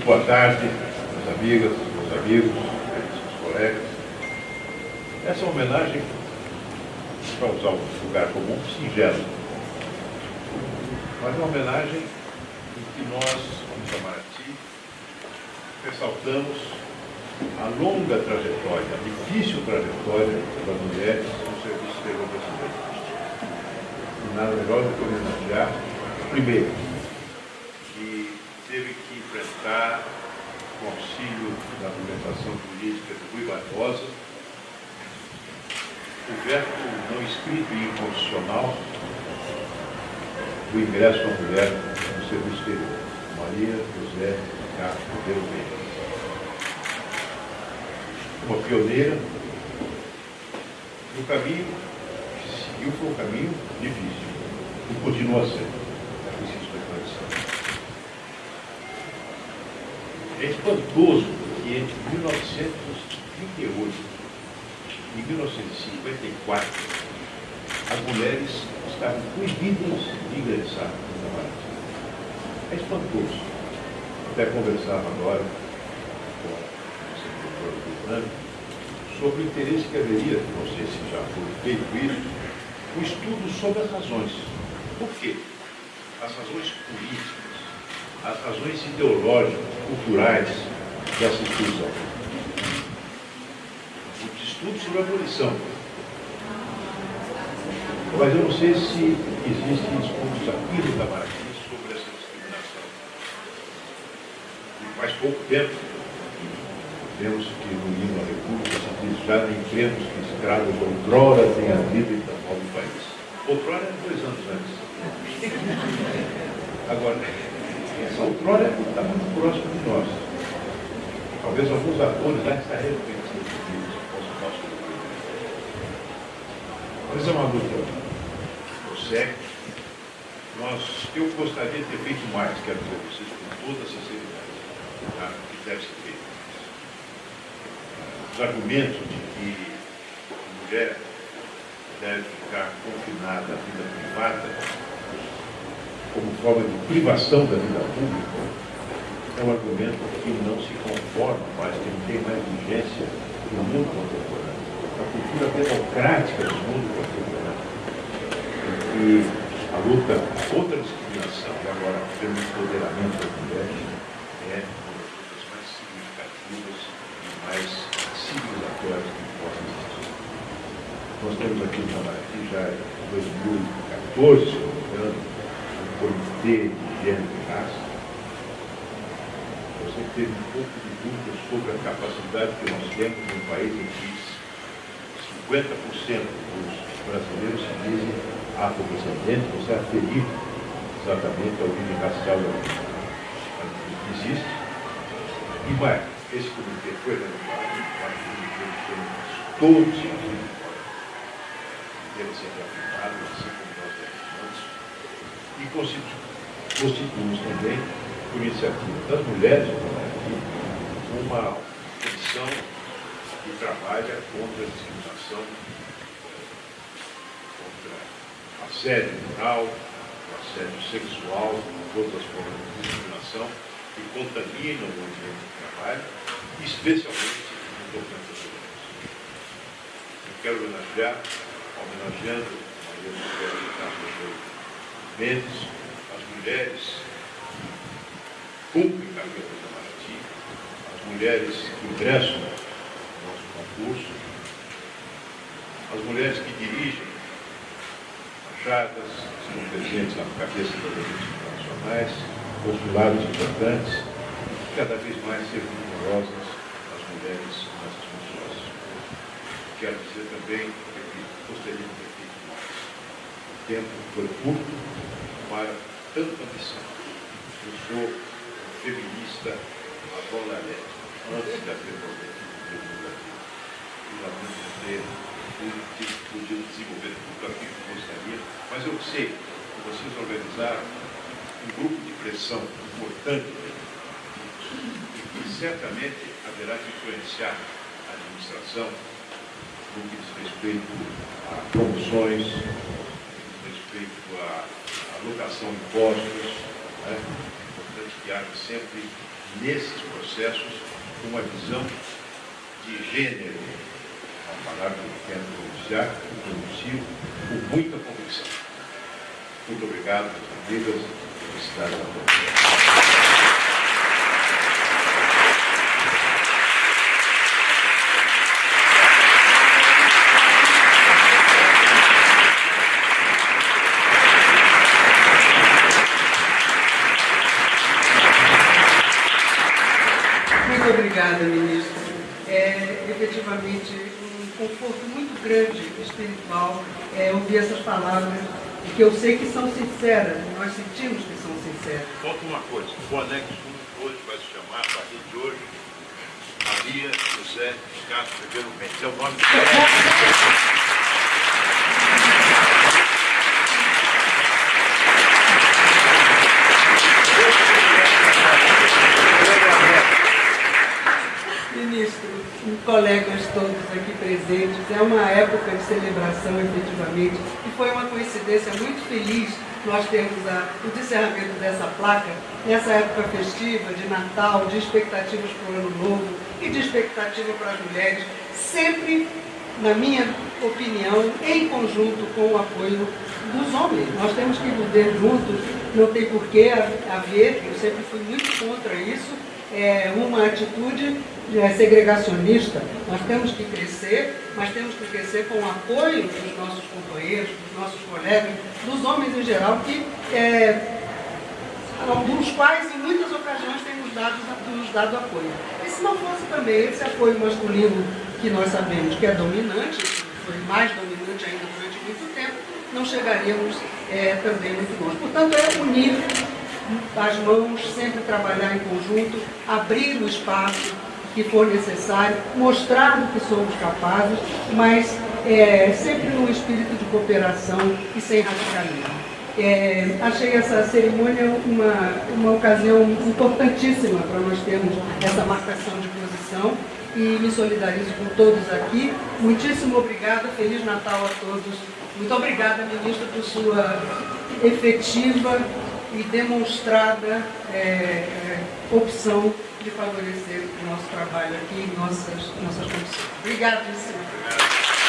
Muito boa tarde, minhas amigas, meus amigos, meus colegas. Essa é homenagem, para usar um lugar comum, singelo. Mas uma homenagem em que nós, como Itamaraty, ressaltamos a longa trajetória, a difícil trajetória das mulheres no serviço exterior brasileiro. E nada melhor do que homenagear, primeiro, que teve que enfrentar com auxílio da argumentação política de Rui Barbosa, o não escrito e inconstitucional do ingresso da mulher no serviço exterior. Maria José Castro Vermelho. Uma pioneira no caminho que se seguiu foi um caminho difícil e continua sendo. É preciso esclarecer. É espantoso entre 1938 e 1954 as mulheres estavam proibidas de ingressar no Itamaraty. É espantoso. Até conversava agora com o secretário do sobre o interesse que haveria, não sei se já foi feito isso, o estudo sobre as razões. Por quê? As razões políticas as razões ideológicas, culturais dessa. Muitos estudos sobre a abolição. Mas eu não sei se existem estudos aqui no Itamaraty sobre essa discriminação. E faz pouco tempo, vemos que no hino da República se diz já nem cremos que escravos outrora tenha havido em tão novo país. Outrora é dois anos antes. Agora, essa outrora está muito próxima de nós. Talvez alguns atores já estariam pensando nisso, nosso Mas é uma luta prossegue. Nós, eu gostaria de ter feito mais, quero dizer vocês com toda a sinceridade, tá? que deve ser feito. Os argumentos de que a mulher deve ficar confinada à vida privada como forma de privação da vida pública, é um argumento que não se conforma mais, que não tem mais vigência no mundo contemporâneo. A cultura democrática do mundo contemporâneo, em que a luta contra a discriminação e agora pelo empoderamento das mulheres é uma das lutas mais significativas e mais civilizatórias que possam existir. Nós temos aqui no Itamaraty já em 2014, se não me engano, comitê de gênero e raça, você teve sobre a capacidade que nós temos num país em que 50% dos brasileiros se dizem afrodescendentes, você aferir exatamente a origem racial da Existe. E mais, esse comitê foi renovado, todos os dias, deve ser afirmado, assim como e constituímos também, por iniciativa das mulheres, uma comissão que trabalha contra a discriminação, contra assédio moral, assédio sexual, todas as formas de discriminação que contaminam o ambiente de trabalho, especialmente no tocante às mulheres. Eu quero homenagear, homenageando Maria José de Carlos Mendes, as mulheres cumprem do Itamaraty, as mulheres que ingressam no nosso concurso, as mulheres que dirigem fachadas, que estão presentes na cabeça das agências internacionais, consulados importantes, cada vez mais sejam numerosas as mulheres nessas funções. Quero dizer também que gostaria de ter feito mais. O tempo foi curto, para tanta missão. Eu sou feminista adolaré, antes da prerrogativa do E lamento ter podido desenvolver tudo aquilo que gostaria, mas eu sei que vocês organizaram um grupo de pressão importante que certamente haverá de influenciar a administração no que diz respeito a promoções, no que diz respeito a alocação de impostos, né? Agem sempre nesses processos uma visão de gênero, uma palavra que eu quero pronunciar, pronuncio com muita convicção. Muito obrigado, amigas, felicidades a todos. Muito obrigada, ministro. É efetivamente um conforto muito grande espiritual é, ouvir essas palavras, que eu sei que são sinceras, nós sentimos que são sinceras. Falta uma coisa, o boné que hoje vai se chamar, a partir de hoje, Maria José Castro Ribeiro Mendes. É o nome do Ministro, colegas todos aqui presentes, é uma época de celebração, efetivamente, e foi uma coincidência muito feliz nós termos a, o encerramento dessa placa nessa época festiva, de Natal, de expectativas para o Ano Novo e de expectativa para as mulheres, sempre, na minha opinião, em conjunto com o apoio dos homens. Nós temos que viver juntos, não tem por que haver, eu sempre fui muito contra isso, é, uma atitude é, segregacionista. Nós temos que crescer, mas temos que crescer com o apoio dos nossos companheiros, dos nossos colegas, dos homens em geral, que, é, dos quais em muitas ocasiões temos dado, nos dado apoio. E se não fosse também esse apoio masculino que nós sabemos que é dominante, foi mais dominante ainda durante muito tempo, não chegaríamos é, também muito longe. Portanto, é unir as mãos, sempre trabalhar em conjunto, abrir o espaço que for necessário, mostrar do que somos capazes, mas é, sempre num espírito de cooperação e sem radicalismo. É, achei essa cerimônia uma, uma ocasião importantíssima para nós termos essa marcação de posição e me solidarizo com todos aqui. Muitíssimo obrigada, Feliz Natal a todos. Muito obrigada, ministra, por sua efetiva e demonstrada é, é, opção de favorecer o nosso trabalho aqui, nossas, nossas condições. Obrigada, senhor.